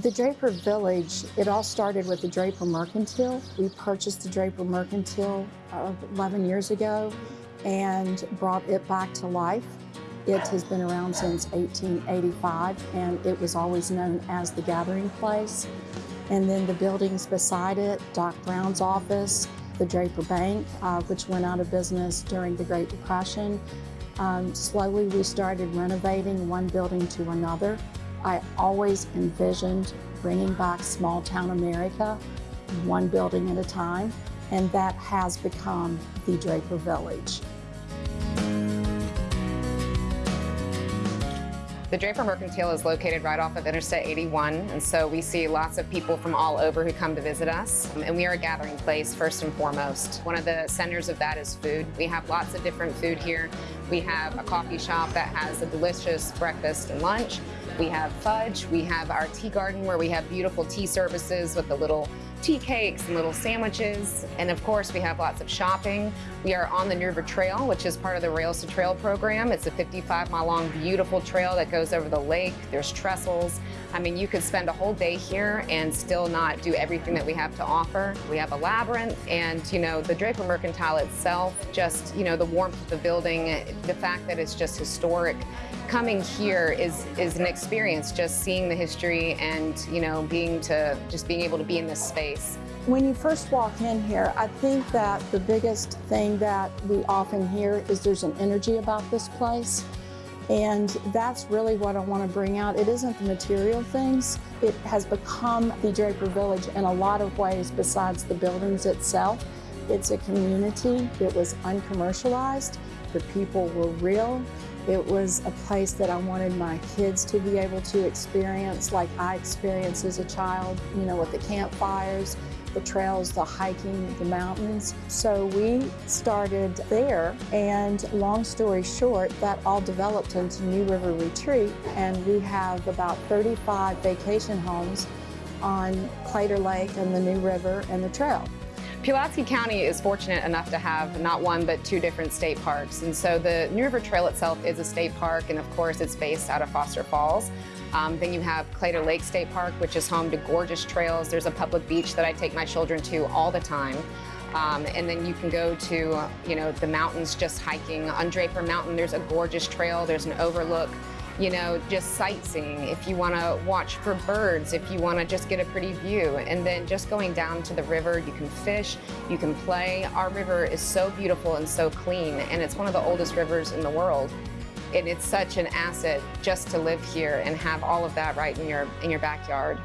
The Draper Village, it all started with the Draper Mercantile. We purchased the Draper Mercantile uh, 11 years ago and brought it back to life. It has been around since 1885 and it was always known as the gathering place. And then the buildings beside it, Doc Brown's office, the Draper Bank, uh, which went out of business during the Great Depression. Um, slowly we started renovating one building to another. I always envisioned bringing back small town America, one building at a time, and that has become the Draper Village. The Draper Mercantile is located right off of Interstate 81, and so we see lots of people from all over who come to visit us. And we are a gathering place, first and foremost. One of the centers of that is food. We have lots of different food here. We have a coffee shop that has a delicious breakfast and lunch. We have fudge. We have our tea garden where we have beautiful tea services with the little tea cakes and little sandwiches. And of course, we have lots of shopping. We are on the New River Trail, which is part of the Rails to Trail program. It's a 55 mile long, beautiful trail that goes over the lake. There's trestles. I mean, you could spend a whole day here and still not do everything that we have to offer. We have a labyrinth and, you know, the Draper Mercantile itself, just, you know, the warmth of the building, the fact that it's just historic. Coming here is, is an experience, just seeing the history and, you know, being to, just being able to be in this space. When you first walk in here, I think that the biggest thing that we often hear is there's an energy about this place. And that's really what I want to bring out. It isn't the material things. It has become the Draper Village in a lot of ways besides the buildings itself. It's a community. It was uncommercialized. The people were real. It was a place that I wanted my kids to be able to experience like I experienced as a child, you know, with the campfires, the trails, the hiking, the mountains. So we started there and long story short, that all developed into New River Retreat and we have about 35 vacation homes on Claytor Lake and the New River and the trail. Pulaski County is fortunate enough to have not one but two different state parks. And so the New River Trail itself is a state park and of course it's based out of Foster Falls. Um, then you have Claytor Lake State Park, which is home to gorgeous trails. There's a public beach that I take my children to all the time. Um, and then you can go to, you know, the mountains just hiking. On Draper Mountain, there's a gorgeous trail. There's an overlook, you know, just sightseeing. If you want to watch for birds, if you want to just get a pretty view. And then just going down to the river, you can fish, you can play. Our river is so beautiful and so clean, and it's one of the oldest rivers in the world and it's such an asset just to live here and have all of that right in your in your backyard.